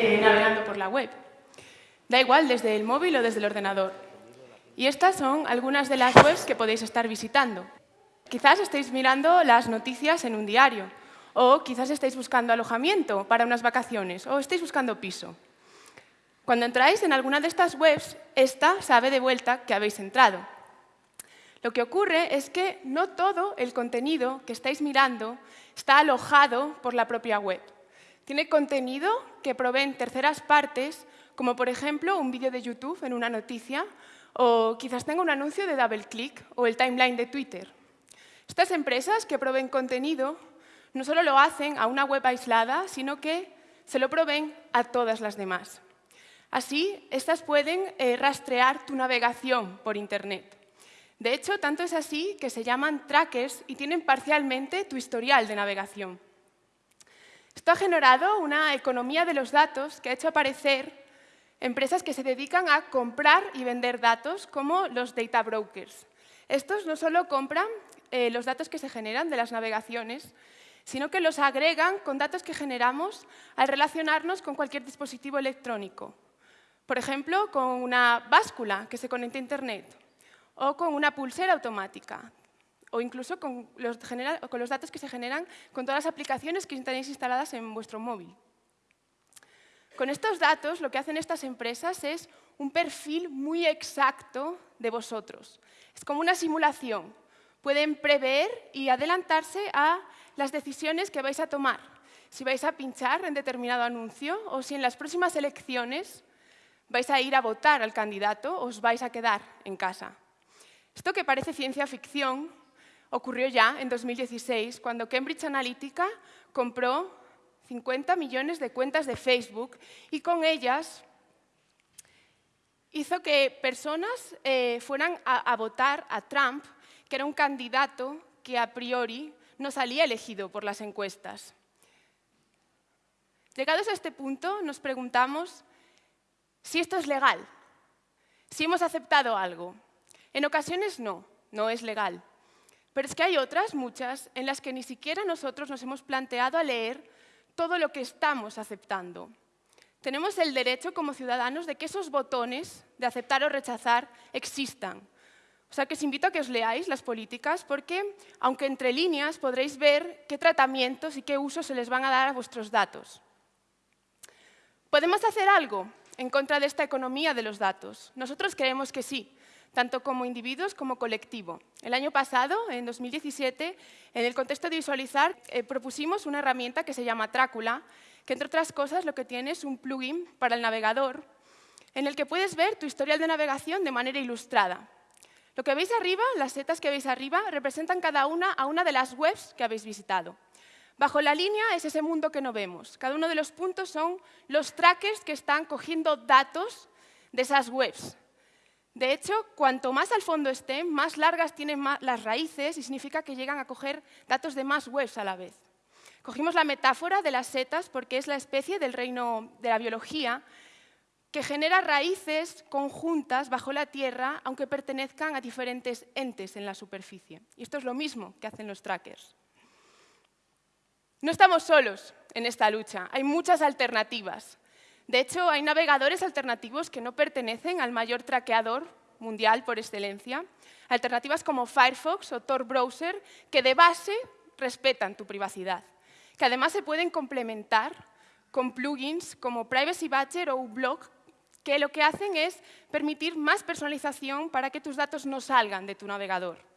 eh, navegando por la web. Da igual desde el móvil o desde el ordenador. Y estas son algunas de las webs que podéis estar visitando. Quizás estéis mirando las noticias en un diario, o quizás estéis buscando alojamiento para unas vacaciones, o estéis buscando piso. Cuando entráis en alguna de estas webs, esta sabe de vuelta que habéis entrado. Lo que ocurre es que no todo el contenido que estáis mirando está alojado por la propia web. Tiene contenido que proveen terceras partes, como por ejemplo un vídeo de YouTube en una noticia, o quizás tenga un anuncio de DoubleClick o el timeline de Twitter. Estas empresas que proveen contenido no solo lo hacen a una web aislada, sino que se lo proveen a todas las demás. Así, estas pueden eh, rastrear tu navegación por Internet. De hecho, tanto es así que se llaman trackers y tienen parcialmente tu historial de navegación. Esto ha generado una economía de los datos que ha hecho aparecer empresas que se dedican a comprar y vender datos, como los data brokers. Estos no solo compran eh, los datos que se generan de las navegaciones, sino que los agregan con datos que generamos al relacionarnos con cualquier dispositivo electrónico. Por ejemplo, con una báscula que se conecta a Internet, o con una pulsera automática, o incluso con los, datos que se generan con todas las aplicaciones que tenéis instaladas en vuestro móvil. Con estos datos, lo que hacen estas empresas es un perfil muy exacto de vosotros. Es como una simulación. Pueden prever y adelantarse a las decisiones que vais a tomar. Si vais a pinchar en determinado anuncio o si en las próximas elecciones vais a ir a votar al candidato o os vais a quedar en casa. Esto que parece ciencia ficción ocurrió ya en 2016, cuando Cambridge Analytica compró 50 millones de cuentas de Facebook y con ellas hizo que personas eh, fueran a, votar a Trump, que era un candidato que a priori no salía elegido por las encuestas. Llegados a este punto, nos preguntamos si esto es legal, si hemos aceptado algo. En ocasiones no, no es legal. Pero es que hay otras, muchas, en las que ni siquiera nosotros nos hemos planteado a leer todo lo que estamos aceptando. Tenemos el derecho como ciudadanos de que esos botones de aceptar o rechazar existan. O sea que os invito a que os leáis las políticas porque, aunque entre líneas, podréis ver qué tratamientos y qué usos se les van a dar a vuestros datos. ¿Podemos hacer algo en contra de esta economía de los datos? Nosotros creemos que sí tanto como individuos como colectivo. El año pasado, en 2017, en el contexto de visualizar, eh, propusimos una herramienta que se llama Trácula, que entre otras cosas lo que tiene es un plugin para el navegador, en el que puedes ver tu historial de navegación de manera ilustrada. Lo que veis arriba, las setas que veis arriba, representan cada una a una de las webs que habéis visitado. Bajo la línea es ese mundo que no vemos. Cada uno de los puntos son los trackers que están cogiendo datos de esas webs. De hecho, cuanto más al fondo estén, más largas tienen las raíces y significa que llegan a coger datos de más webs a la vez. Cogimos la metáfora de las setas porque es la especie del reino de la biología que genera raíces conjuntas bajo la tierra, aunque pertenezcan a diferentes entes en la superficie. Y esto es lo mismo que hacen los trackers. No estamos solos en esta lucha, hay muchas alternativas. De hecho, hay navegadores alternativos que no pertenecen al mayor traqueador mundial por excelencia, alternativas como Firefox o Tor Browser, que de base respetan tu privacidad, que además se pueden complementar con plugins como Privacy Badger o uBlock, que lo que hacen es permitir más personalización para que tus datos no salgan de tu navegador.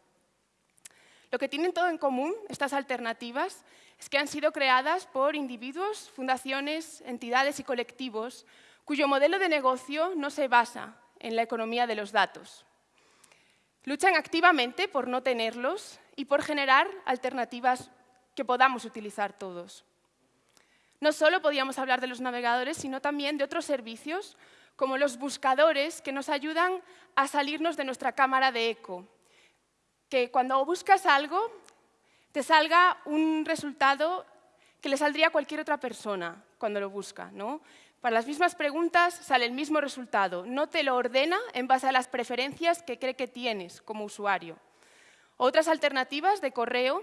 Lo que tienen todo en común, estas alternativas, es que han sido creadas por individuos, fundaciones, entidades y colectivos cuyo modelo de negocio no se basa en la economía de los datos. Luchan activamente por no tenerlos y por generar alternativas que podamos utilizar todos. No solo podíamos hablar de los navegadores, sino también de otros servicios, como los buscadores, que nos ayudan a salirnos de nuestra cámara de eco. Que cuando buscas algo, te salga un resultado que le saldría a cualquier otra persona cuando lo busca. ¿no? Para las mismas preguntas sale el mismo resultado. No te lo ordena en base a las preferencias que cree que tienes como usuario. Otras alternativas de correo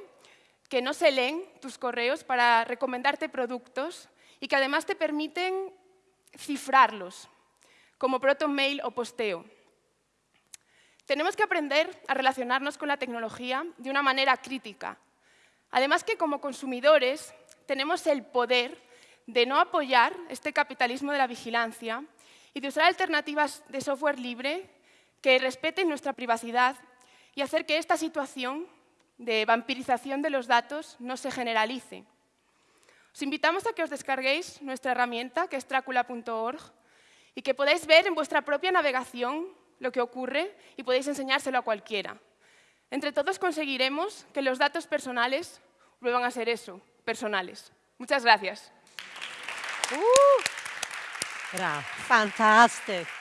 que no se leen tus correos para recomendarte productos y que además te permiten cifrarlos, como proto-mail o posteo. Tenemos que aprender a relacionarnos con la tecnología de una manera crítica. Además que como consumidores tenemos el poder de no apoyar este capitalismo de la vigilancia y de usar alternativas de software libre que respeten nuestra privacidad y hacer que esta situación de vampirización de los datos no se generalice. Os invitamos a que os descarguéis nuestra herramienta, que es tracula.org, y que podáis ver en vuestra propia navegación lo que ocurre y podéis enseñárselo a cualquiera. Entre todos conseguiremos que los datos personales vuelvan a ser eso, personales. Muchas gracias. Uh, fantastic.